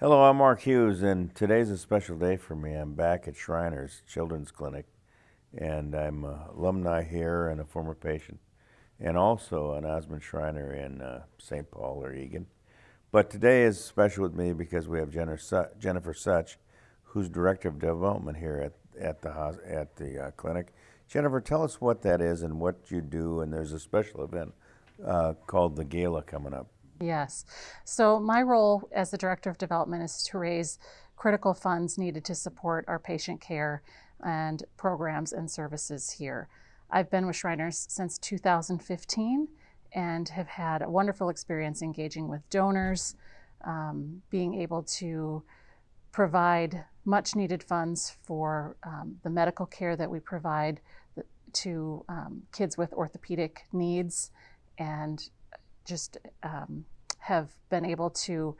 Hello, I'm Mark Hughes, and today's a special day for me. I'm back at Shriners Children's Clinic, and I'm an alumni here and a former patient, and also an Osman Shriner in uh, St. Paul or Eagan. But today is special with me because we have Jennifer Such, who's Director of Development here at, at the, at the uh, clinic. Jennifer, tell us what that is and what you do, and there's a special event uh, called the Gala coming up. Yes. So my role as the Director of Development is to raise critical funds needed to support our patient care and programs and services here. I've been with Shriners since 2015 and have had a wonderful experience engaging with donors, um, being able to provide much needed funds for um, the medical care that we provide to um, kids with orthopedic needs and just um, have been able to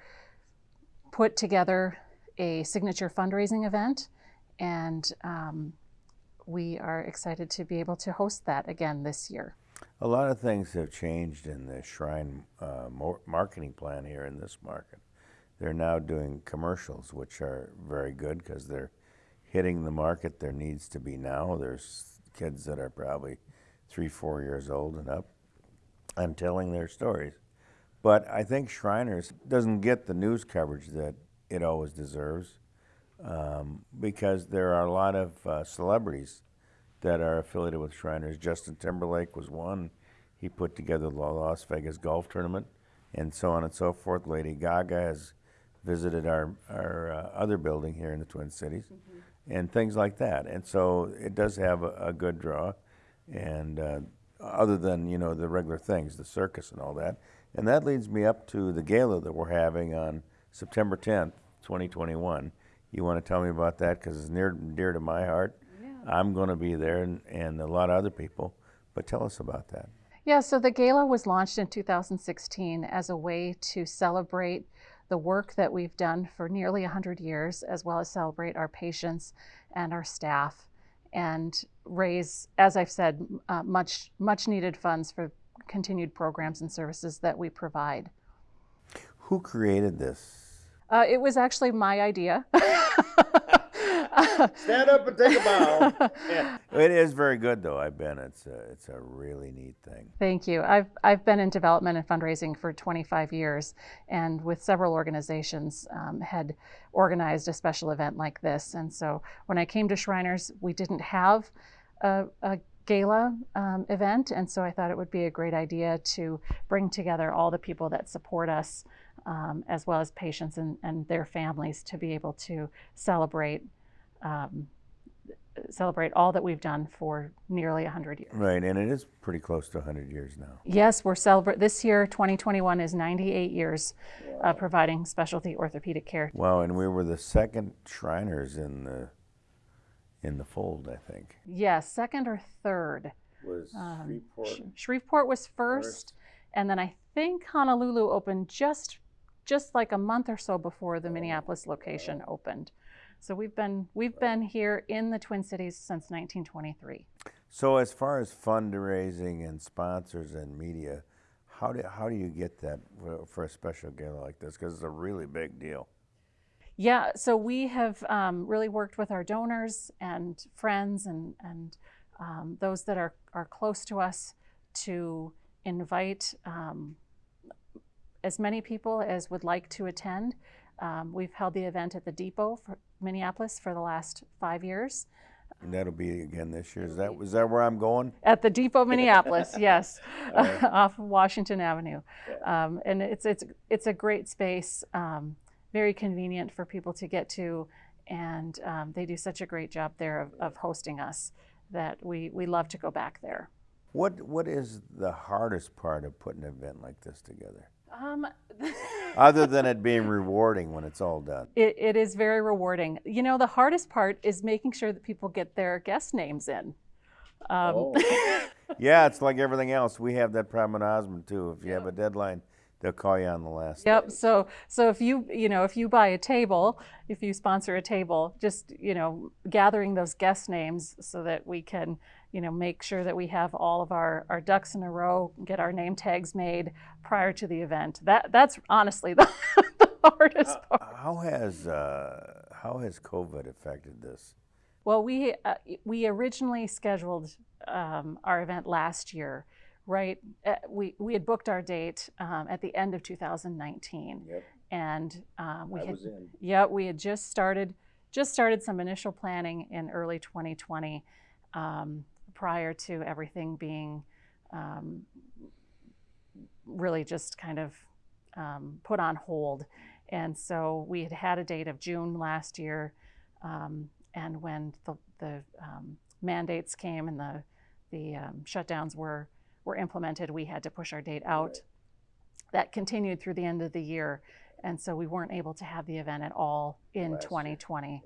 put together a signature fundraising event and um, we are excited to be able to host that again this year. A lot of things have changed in the Shrine uh, marketing plan here in this market. They're now doing commercials, which are very good because they're hitting the market there needs to be now. There's kids that are probably three, four years old and up and telling their stories. But I think Shriners doesn't get the news coverage that it always deserves um, because there are a lot of uh, celebrities that are affiliated with Shriners. Justin Timberlake was one. He put together the Las Vegas golf tournament and so on and so forth. Lady Gaga has visited our, our uh, other building here in the Twin Cities mm -hmm. and things like that. And so it does have a, a good draw. And uh, other than, you know, the regular things, the circus and all that. And that leads me up to the gala that we're having on September 10th, 2021. You want to tell me about that because it's near dear to my heart. Yeah. I'm going to be there and, and a lot of other people. But tell us about that. Yeah, so the gala was launched in 2016 as a way to celebrate the work that we've done for nearly 100 years, as well as celebrate our patients and our staff and raise, as I've said, uh, much, much needed funds for continued programs and services that we provide. Who created this? Uh, it was actually my idea. Stand up and take a bow. yeah. It is very good, though. I've been. It's a, it's a really neat thing. Thank you. I've, I've been in development and fundraising for 25 years, and with several organizations, um, had organized a special event like this. And so when I came to Shriners, we didn't have a, a gala um, event, and so I thought it would be a great idea to bring together all the people that support us, um, as well as patients and, and their families, to be able to celebrate um, celebrate all that we've done for nearly 100 years. Right, and it is pretty close to 100 years now. Yes, we're celebrating, this year, 2021, is 98 years wow. uh, providing specialty orthopedic care. Wow, and we were the second Shriners in the, in the fold, I think. Yes, second or third. Was um, Shreveport? Shreveport was first, first, and then I think Honolulu opened just, just like a month or so before the oh, Minneapolis location opened. So we've been we've been here in the Twin Cities since 1923. So as far as fundraising and sponsors and media, how do how do you get that for a special gala like this? Because it's a really big deal. Yeah, so we have um, really worked with our donors and friends and and um, those that are are close to us to invite um, as many people as would like to attend. Um, we've held the event at the Depot for Minneapolis for the last five years. And that'll be again this year. Is that was that where I'm going? At the Depot, Minneapolis, yes, right. off of Washington Avenue, um, and it's it's it's a great space, um, very convenient for people to get to, and um, they do such a great job there of, of hosting us that we we love to go back there. What what is the hardest part of putting an event like this together? Um, Other than it being rewarding when it's all done. It, it is very rewarding. You know, the hardest part is making sure that people get their guest names in. Um, oh. yeah, it's like everything else. We have that problem in Osman too. If you have a deadline, they'll call you on the last. Yep. Day. So so if you you know if you buy a table, if you sponsor a table, just you know gathering those guest names so that we can you know make sure that we have all of our our ducks in a row, get our name tags made prior to the event. That that's honestly the, the hardest part. How has uh, how has COVID affected this? Well, we uh, we originally scheduled um, our event last year, right? Uh, we we had booked our date um, at the end of 2019, Yep, and um, we I had yeah we had just started just started some initial planning in early 2020, um, prior to everything being um, really just kind of um, put on hold. And so we had had a date of June last year, um, and when the, the um, mandates came and the the um, shutdowns were were implemented, we had to push our date out. Right. That continued through the end of the year, and so we weren't able to have the event at all in Last 2020.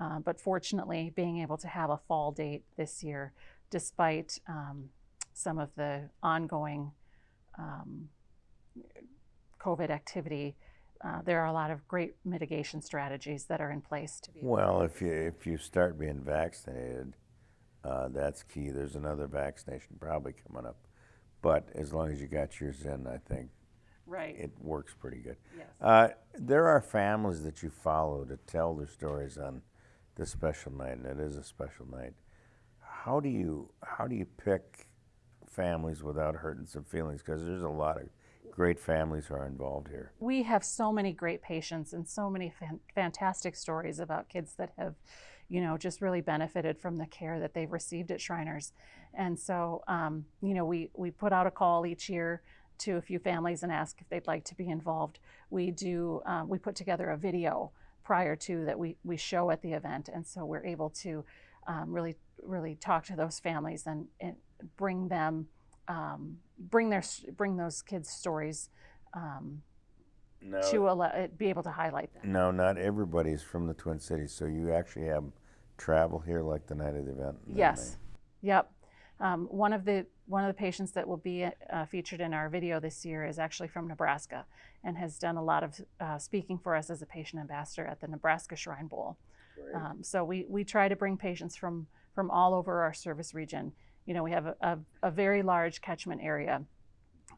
Uh, but fortunately, being able to have a fall date this year, despite um, some of the ongoing um, COVID activity, uh, there are a lot of great mitigation strategies that are in place to be. Well, if you if you start being vaccinated, uh, that's key. There's another vaccination probably coming up, but as long as you got yours in, I think right. it works pretty good. yes. Uh, there are families that you follow to tell their stories on this special night, and it is a special night. How do you how do you pick families without hurting some feelings? Because there's a lot of great families who are involved here. we have so many great patients and so many fan- fantastic stories about kids that have you know just really benefited from the care that they've received at shriners and so um, you know we we put out a call each year to a few families and ask if they'd like to be involved we do uh, we put together a video prior to that we we show at the event and so we're able to um, really really talk to those families and, and bring them um, bring their bring those kids stories um, No, to allow, be able to highlight them. no, not everybody's from the Twin Cities, so you actually have travel here like the night of the event. Yes, yep. Um, one of the one of the patients that will be uh, featured in our video this year is actually from Nebraska and has done a lot of uh, speaking for us as a patient ambassador at the Nebraska Shrine Bowl. Um, so we, we try to bring patients from, from all over our service region. You know, we have a, a, a very large catchment area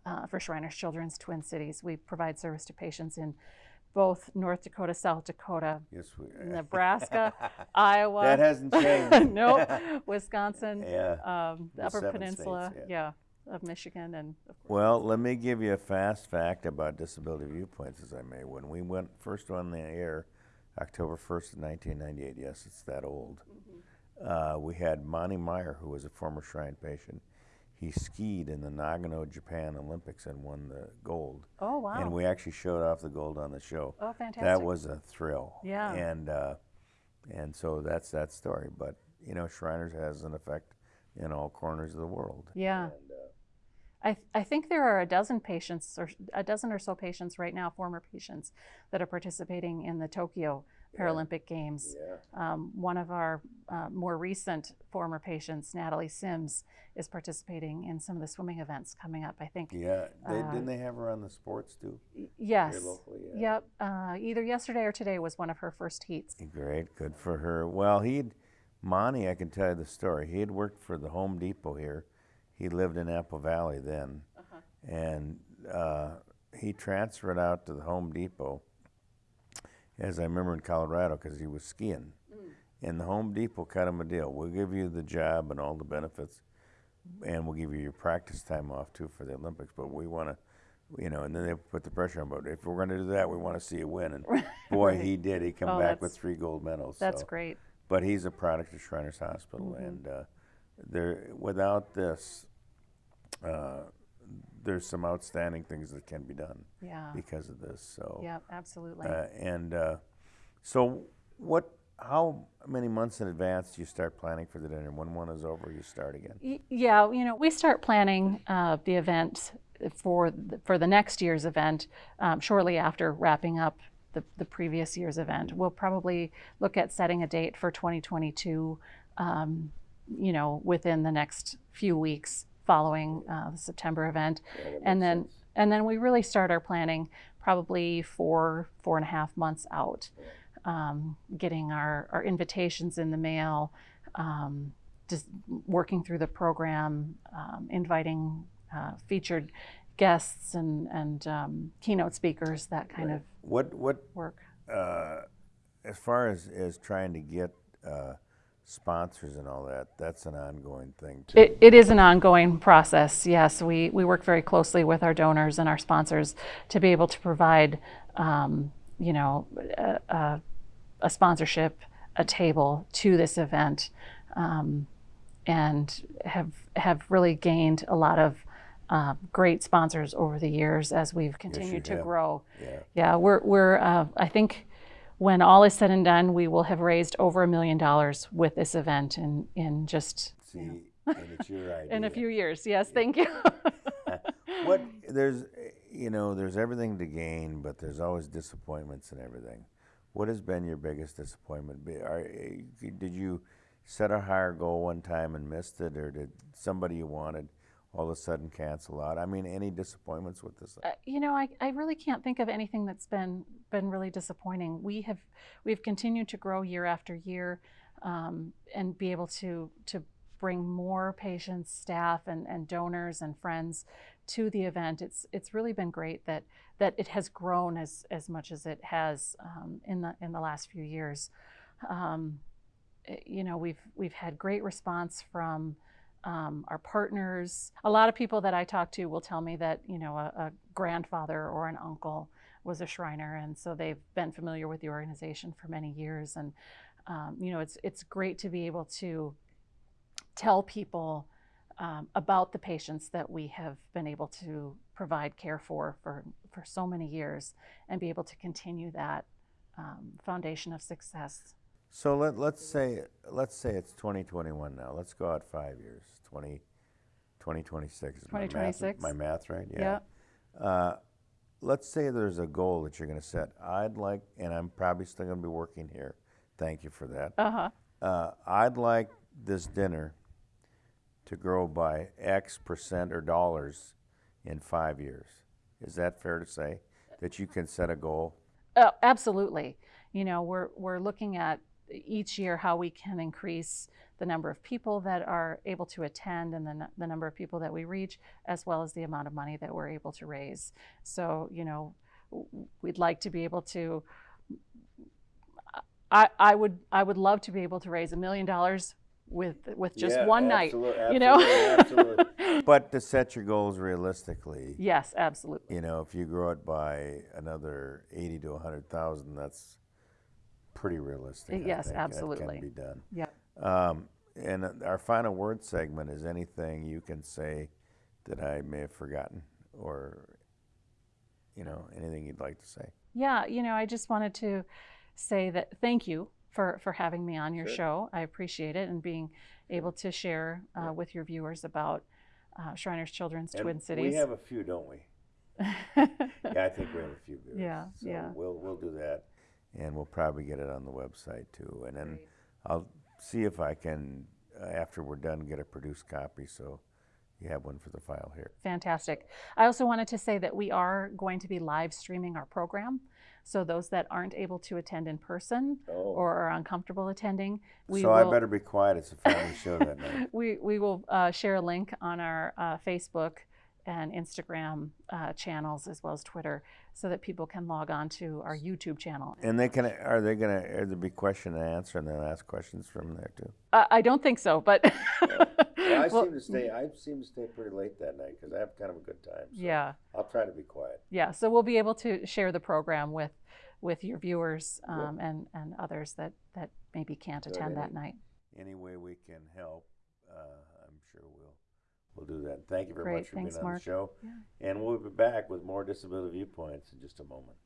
uh, for Shriners Children's Twin Cities. We provide service to patients in both North Dakota, South Dakota, yes, we, Nebraska, Iowa. that hasn't changed. nope. Wisconsin, yeah. um, the The Upper Peninsula, states, yeah. of Michigan, and of course. Well, let me give you a fast fact about Disability Viewpoints, as I may. When we went first on the air, October 1st, 1998, yes, it's that old, uh, we had Monte Meier, who was a former Shrine patient. He skied in the Nagano, Japan Olympics and won the gold. oh wow! And we actually showed off the gold on the show. oh, fantastic! That was a thrill. Yeah. And uh, and so that's that story. But you know, Shriners has an effect in all corners of the world. yeah. And, I, I think there are a dozen patients, or a dozen or so patients right now, former patients, that are participating in the Tokyo Yeah. Paralympic Games. yeah. Um, one of our uh, more recent former patients, Natalie Sims, is participating in some of the swimming events coming up. I think. Yeah, they, Uh, didn't they have her on the sports too? Yes. Locally, yeah. Yep. Uh, either yesterday or today was one of her first heats. Great, good for her. Well, he'd Monte, I can tell you the story. He had worked for the Home Depot here. He lived in Apple Valley then, Uh-huh. and uh, he transferred out to the Home Depot. As I remember in Colorado, because he was skiing, and the Home Depot cut him a deal. We'll give you the job and all the benefits, and we'll give you your practice time off too for the Olympics. But we want to, you know, and then they put the pressure on. But if we're going to do that, we want to see you win. And boy, he did. He come Oh, back with three gold medals. That's so. great. But he's a product of Shriners Hospital, Mhm. and uh, there, without this, uh, there's some outstanding things that can be done Yeah. because of this. So, Yeah. Absolutely. uh, and uh, so, what? How many months in advance do you start planning for the dinner? When one is over, you start again. Yeah, you know, we start planning uh, the event for the, for the next year's event um, shortly after wrapping up the, the previous year's event. We'll probably look at setting a date for 2022, um, you know, within the next few weeks following uh, the September event, Yeah, and then sense. and then we really start our planning probably four four and a half months out, um, getting our our invitations in the mail. Um, just working through the program, um, inviting uh, featured guests and and um, keynote speakers, that kind of What, what, work. uh, as far as, as trying to get, uh, sponsors and all that, that's an ongoing thing too. It, it is an ongoing process. Yes, we, we work very closely with our donors and our sponsors to be able to provide, um, you know, a, a, a sponsorship, a table to this event, um, and have have really gained a lot of uh, great sponsors over the years as we've continued to have. grow. Yeah. Yeah, we're, we're uh, I think when all is said and done, we will have raised over a million dollars with this event in, in just See, and it's your idea. in a few years. Yes, thank you. What there's, you know, there's everything to gain, but there's always disappointments and everything. What has been your biggest disappointment? Are, eh, did you set a higher goal one time and missed it, or did somebody you wanted all of a sudden cancel out? I mean, any disappointments with this? Uh, you know, I, I really can't think of anything that's been been really disappointing. We have we've continued to grow year after year, um, and be able to to bring more patients, staff, and, and donors and friends to the event. It's it's really been great that that it has grown as as much as it has um, in the in the last few years. Um, eh, you know, we've we've had great response from um, our partners. A lot of people that I talk to will tell me that you know a, a grandfather or an uncle was a Shriner, and so they've been familiar with the organization for many years. And um, you know, it's it's great to be able to tell people um, about the patients that we have been able to provide care for for for so many years, and be able to continue that um, foundation of success. So let, let's say, let's say it's 2021 now. Let's go out five years, 20, 2026. Is my math- My math right? Yeah. Uh, let's say there's a goal that you're going to set. I'd like, and I'm probably still going to be working here. Thank you for that. Uh huh. Uh, I'd like this dinner to grow by X percent or dollars in five years. Is that fair to say? That you can set a goal? Oh, absolutely. You know, we're we're looking at each year how we can increase the number of people that are able to attend and the, the number of people that we reach, as well as the amount of money that we're able to raise. So, you know, we'd like to be able to. I, I would I would love to be able to raise a million dollars with with just Yeah, one night. absolute- you know. absolutely, absolutely. But to set your goals realistically, yes, absolutely. you know, if you grow it by another 80 to 100,000, that's pretty realistic. Yes, think. absolutely. Can be done. Yeah. Um, and uh, our final word segment is anything you can say that I may have forgotten or, you know, anything you'd like to say. Yeah, you know, I just wanted to say that thank you for, for having me on your Sure. show. I appreciate it and being able to share uh, with your viewers about uh, Shriners Children's And Twin Cities. We have a few, don't we? Yeah, I think we have a few viewers. Yeah, so yeah. We'll, we'll do that. And we'll probably get it on the website too. And then I'll see if I can, uh, after we're done, get a produced copy so you have one for the file here. Fantastic. I also wanted to say that we are going to be live streaming our program. So those that aren't able to attend in person Oh. or are uncomfortable attending, we so will. I better be quiet. It's a family show that night. we, we will uh, share a link on our uh, Facebook and Instagram uh, channels as well as Twitter so that people can log on to our YouTube channel. And they can, are they gonna, there be question and answer and they'll ask questions from there too? Uh, I don't think so, but Well, I Well, seem to stay, I seem to stay pretty late that night because I have kind of a good time. So yeah, I'll try to be quiet. yeah. So we'll be able to share the program with with your viewers um, and and others that that maybe can't Good, attend that night. Any way we can help, uh, I'm sure we'll, we'll do that. Thank you very Great, much for thanks, being on Mark. the show. Yeah. And we'll be back with more disability viewpoints in just a moment.